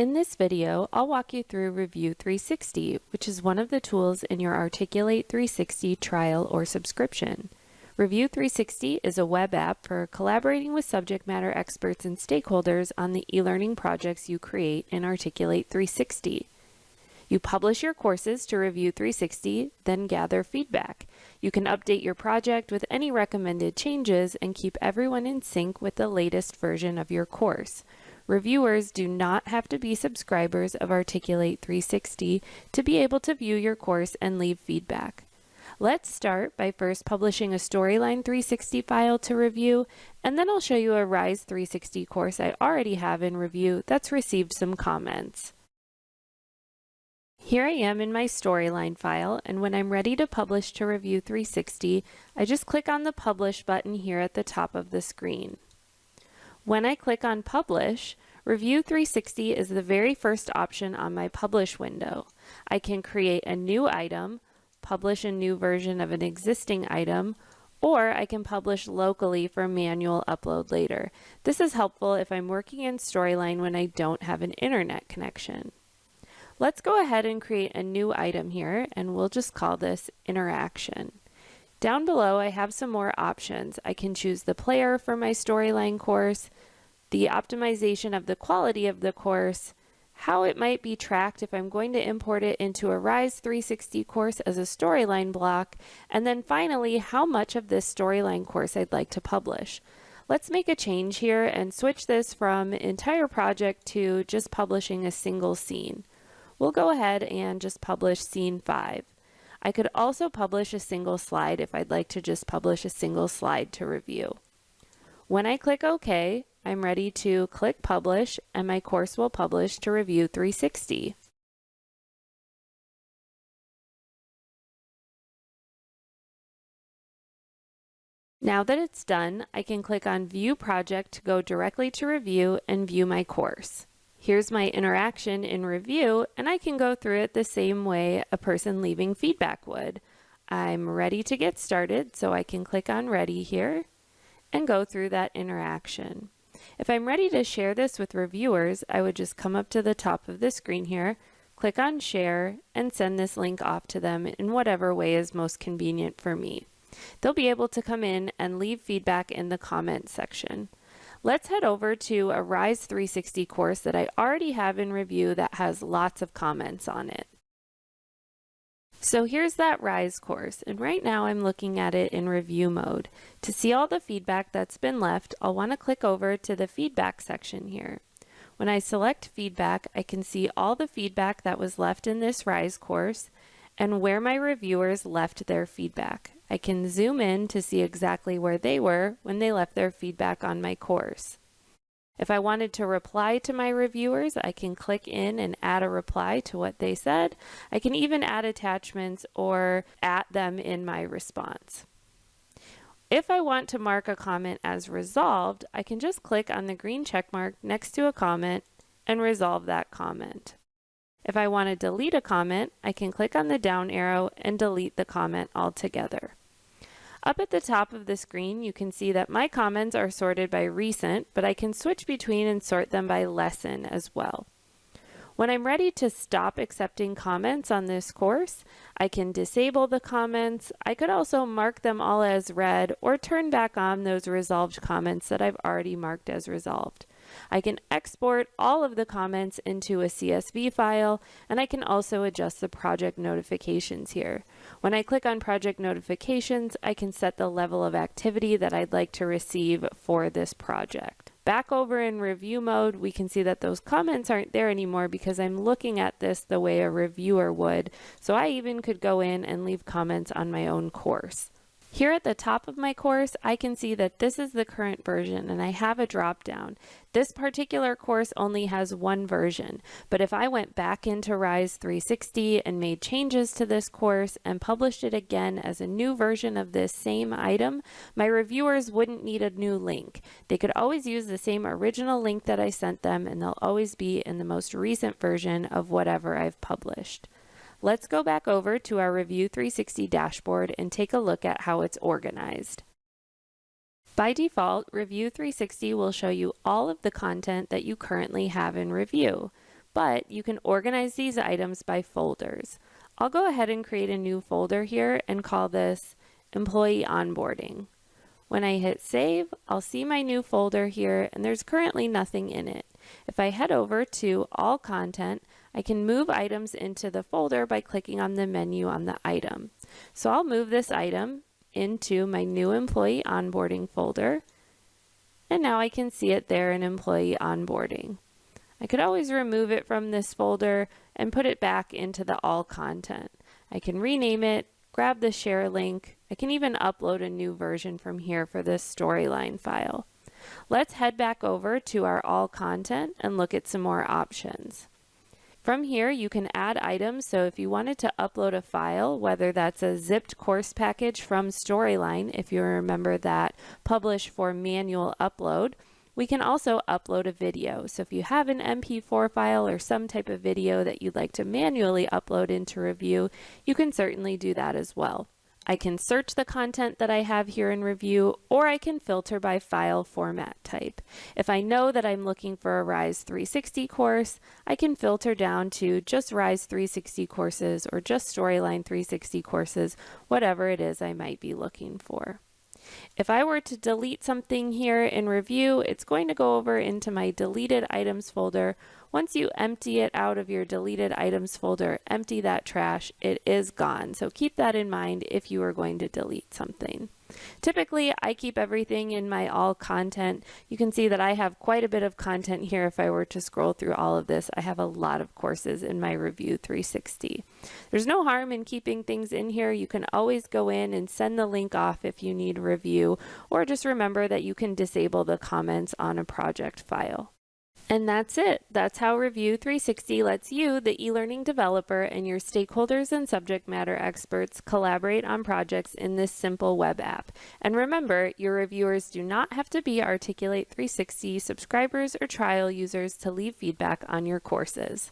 In this video, I'll walk you through Review 360, which is one of the tools in your Articulate 360 trial or subscription. Review 360 is a web app for collaborating with subject matter experts and stakeholders on the e-learning projects you create in Articulate 360. You publish your courses to Review 360, then gather feedback. You can update your project with any recommended changes and keep everyone in sync with the latest version of your course. Reviewers do not have to be subscribers of Articulate 360 to be able to view your course and leave feedback. Let's start by first publishing a Storyline 360 file to review, and then I'll show you a Rise 360 course I already have in review that's received some comments. Here I am in my Storyline file, and when I'm ready to publish to Review 360, I just click on the Publish button here at the top of the screen. When I click on Publish, Review 360 is the very first option on my Publish window. I can create a new item, publish a new version of an existing item, or I can publish locally for manual upload later. This is helpful if I'm working in Storyline when I don't have an internet connection. Let's go ahead and create a new item here and we'll just call this interaction. Down below I have some more options. I can choose the player for my storyline course, the optimization of the quality of the course, how it might be tracked if I'm going to import it into a RISE 360 course as a storyline block, and then finally how much of this storyline course I'd like to publish. Let's make a change here and switch this from entire project to just publishing a single scene. We'll go ahead and just publish scene 5. I could also publish a single slide if I'd like to just publish a single slide to review. When I click OK, I'm ready to click Publish and my course will publish to Review 360. Now that it's done, I can click on View Project to go directly to Review and view my course. Here's my interaction in review, and I can go through it the same way a person leaving feedback would. I'm ready to get started, so I can click on Ready here and go through that interaction. If I'm ready to share this with reviewers, I would just come up to the top of the screen here, click on Share, and send this link off to them in whatever way is most convenient for me. They'll be able to come in and leave feedback in the comment section. Let's head over to a RISE 360 course that I already have in review that has lots of comments on it. So here's that RISE course, and right now I'm looking at it in review mode. To see all the feedback that's been left, I'll want to click over to the feedback section here. When I select feedback, I can see all the feedback that was left in this RISE course and where my reviewers left their feedback. I can zoom in to see exactly where they were when they left their feedback on my course. If I wanted to reply to my reviewers, I can click in and add a reply to what they said. I can even add attachments or at them in my response. If I want to mark a comment as resolved, I can just click on the green check mark next to a comment and resolve that comment. If I want to delete a comment, I can click on the down arrow and delete the comment altogether. Up at the top of the screen, you can see that my comments are sorted by recent, but I can switch between and sort them by lesson as well. When I'm ready to stop accepting comments on this course, I can disable the comments. I could also mark them all as read or turn back on those resolved comments that I've already marked as resolved. I can export all of the comments into a CSV file, and I can also adjust the project notifications here. When I click on project notifications, I can set the level of activity that I'd like to receive for this project. Back over in review mode, we can see that those comments aren't there anymore because I'm looking at this the way a reviewer would. So I even could go in and leave comments on my own course. Here at the top of my course, I can see that this is the current version and I have a drop down. This particular course only has one version, but if I went back into RISE 360 and made changes to this course and published it again as a new version of this same item, my reviewers wouldn't need a new link. They could always use the same original link that I sent them and they'll always be in the most recent version of whatever I've published. Let's go back over to our Review 360 dashboard and take a look at how it's organized. By default, Review 360 will show you all of the content that you currently have in review. but you can organize these items by folders. I'll go ahead and create a new folder here and call this Employee Onboarding. When I hit save, I'll see my new folder here and there's currently nothing in it. If I head over to All Content, I can move items into the folder by clicking on the menu on the item. So I'll move this item into my new employee onboarding folder and now I can see it there in employee onboarding. I could always remove it from this folder and put it back into the all content. I can rename it, grab the share link. I can even upload a new version from here for this storyline file. Let's head back over to our all content and look at some more options. From here, you can add items. So if you wanted to upload a file, whether that's a zipped course package from Storyline, if you remember that publish for manual upload, we can also upload a video. So if you have an MP4 file or some type of video that you'd like to manually upload into review, you can certainly do that as well. I can search the content that I have here in review, or I can filter by file format type. If I know that I'm looking for a RISE 360 course, I can filter down to just RISE 360 courses or just Storyline 360 courses, whatever it is I might be looking for. If I were to delete something here in review, it's going to go over into my deleted items folder. Once you empty it out of your deleted items folder, empty that trash, it is gone. So keep that in mind if you are going to delete something. Typically, I keep everything in my all content. You can see that I have quite a bit of content here. If I were to scroll through all of this, I have a lot of courses in my Review 360. There's no harm in keeping things in here. You can always go in and send the link off if you need review, or just remember that you can disable the comments on a project file. And that's it. That's how Review 360 lets you, the e-learning developer, and your stakeholders and subject matter experts collaborate on projects in this simple web app. And remember, your reviewers do not have to be Articulate 360 subscribers or trial users to leave feedback on your courses.